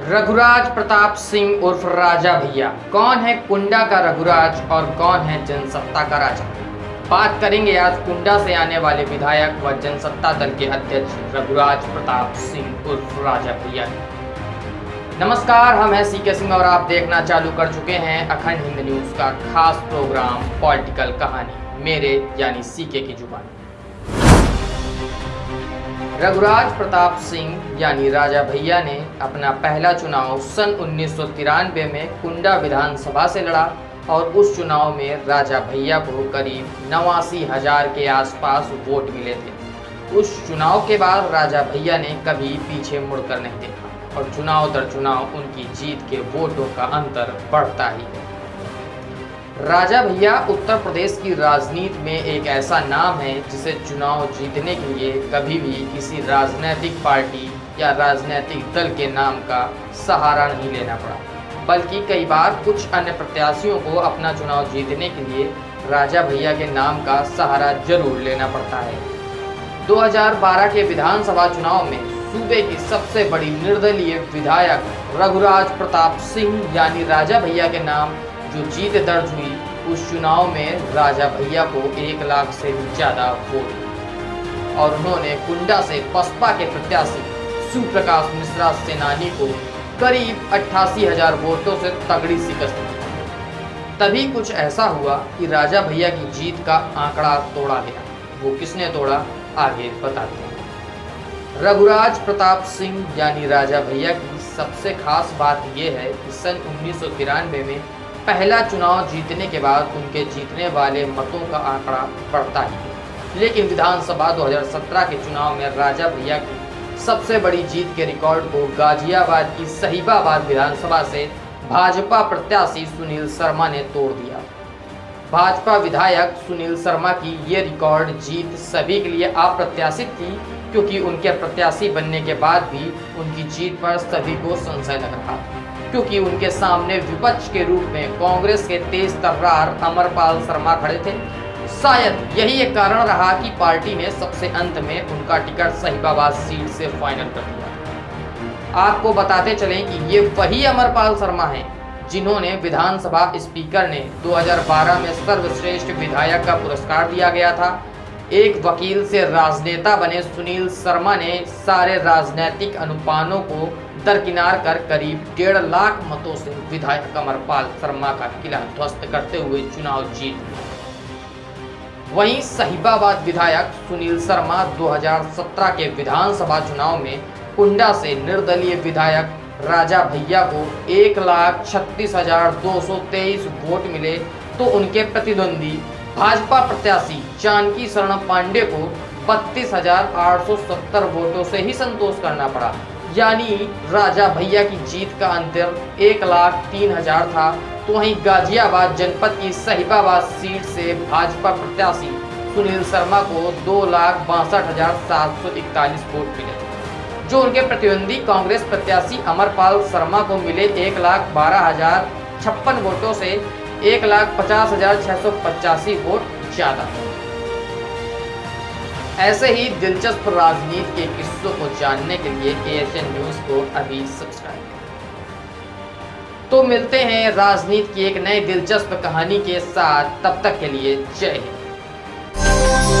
रघुराज प्रताप सिंह उर्फ़ राजा भैया। कौन है कुंडा का रघुराज और कौन है जनसत्ता का राजा? बात करेंगे आज कुंडा से आने वाले विधायक व जनसत्ता दल के अध्यक्ष रघुराज प्रताप सिंह उर्फ़ राजा भैया। नमस्कार, हम हैं सी के सिंह और आप देखना चालू कर चुके हैं अखंड हिंद न्यूज़ का खास प्रोग्राम, पॉलिटिकल कहानी। मेरे यानी सीके की ज़ुबान। रघुराज प्रताप सिंह यानी राजा भैया ने अपना पहला चुनाव सन उन्नीस सौ तिरानवे में कुंडा विधानसभा से लड़ा और उस चुनाव में राजा भैया को करीब नवासी हज़ार के आसपास वोट मिले थे। उस चुनाव के बाद राजा भैया ने कभी पीछे मुड़कर नहीं देखा और चुनाव दर चुनाव उनकी जीत के वोटों का अंतर बढ़ता ही है राजा भैया, उत्तर प्रदेश की राजनीति में एक ऐसा नाम है जिसे चुनाव जीतने के लिए कभी भी किसी राजनीतिक पार्टी या राजनीतिक दल के नाम का सहारा नहीं लेना पड़ा। बल्कि कई बार कुछ अन्य प्रत्याशियों को अपना चुनाव जीतने के लिए राजा भैया के नाम का सहारा ज़रूर लेना पड़ता है। 2012 के विधानसभा चुनाव में सूबे की सबसे बड़ी निर्दलीय विधायक रघुराज प्रताप सिंह, यानी राजा भैया के नाम जो जीत दर्ज हुई, उस चुनाव में राजा भैया को एक लाख से भी ज़्यादा वोट। और उन्होंने कुंडा से बसपा के प्रत्याशी सुप्रकाश मिश्रा सेनानी को करीब अट्ठासी हज़ार वोटों से तगड़ी शिकस्त दी। तभी कुछ ऐसा हुआ कि राजा भैया की जीत का आंकड़ा तोड़ा गया। वो किसने तोड़ा, आगे बताते हैं रघुराज प्रताप सिंह यानी राजा भैया की सबसे खास बात यह है कि सन उन्नीस में पहला चुनाव जीतने के बाद उनके जीतने वाले मतों का आंकड़ा बढ़ता ही। है लेकिन विधानसभा 2017 के चुनाव में राजा भैया की सबसे बड़ी जीत के रिकॉर्ड को गाजियाबाद की सहीबाबाद विधानसभा से भाजपा प्रत्याशी सुनील शर्मा ने तोड़ दिया। भाजपा विधायक सुनील शर्मा की ये रिकॉर्ड जीत सभी के लिए अप्रत्याशित थी, क्योंकि उनके प्रत्याशी बनने के बाद भी उनकी जीत पर सभी को संशय लग रहा क्योंकि उनके सामने विपक्ष के रूप में कांग्रेस के तेज तर्रार अमरपाल शर्मा खड़े थे। शायद यही एक कारण रहा कि पार्टी ने सबसे अंत में उनका टिकट सहीबाबाद सीट से फाइनल कर दिया। आपको बताते चलें कि ये वही अमरपाल शर्मा हैं जिन्होंने विधानसभा स्पीकर ने 2012 में सर्वश्रेष्ठ विधायक का पुरस्कार दिया गया था। एक वकील से राजनेता बने सुनील शर्मा ने सारे राजनीतिक अनुपानों को दरकिनार कर करीब डेढ़ लाख मतों से विधायक कमरपाल शर्मा का किला ध्वस्त करते हुए चुनाव जीत वहीं सहीबाबाद विधायक सुनील शर्मा 2017 के विधानसभा चुनाव में कुंडा से निर्दलीय विधायक राजा भैया को एक लाख छत्तीस हज़ार दो सौ तेईस वोट मिले तो उनके प्रतिद्वंदी भाजपा प्रत्याशी जानकी शरण पांडे को बत्तीस हज़ार आठ सौ सत्तर वोटों से ही संतोष करना पड़ा। यानी राजा भैया की जीत का अंतर एक लाख तीन हज़ार था। तो वहीं गाजियाबाद जनपद की सहीबाबाद सीट से भाजपा प्रत्याशी सुनील शर्मा को दो लाख बासठ हज़ार सात सौ इकतालीस वोट मिले। जो उनके प्रतिद्वंदी कांग्रेस प्रत्याशी अमरपाल शर्मा को मिले एक लाख बारह हज़ार छप्पन वोटों से एक लाख पचास हज़ार छह सौ पचासी वोट ज़्यादा। ऐसे ही दिलचस्प राजनीति के किस्सों को जानने के लिए एशियन न्यूज़ को अभी सब्सक्राइब करें। तो मिलते हैं राजनीति की एक नई दिलचस्प कहानी के साथ। तब तक के लिए जय हिंद।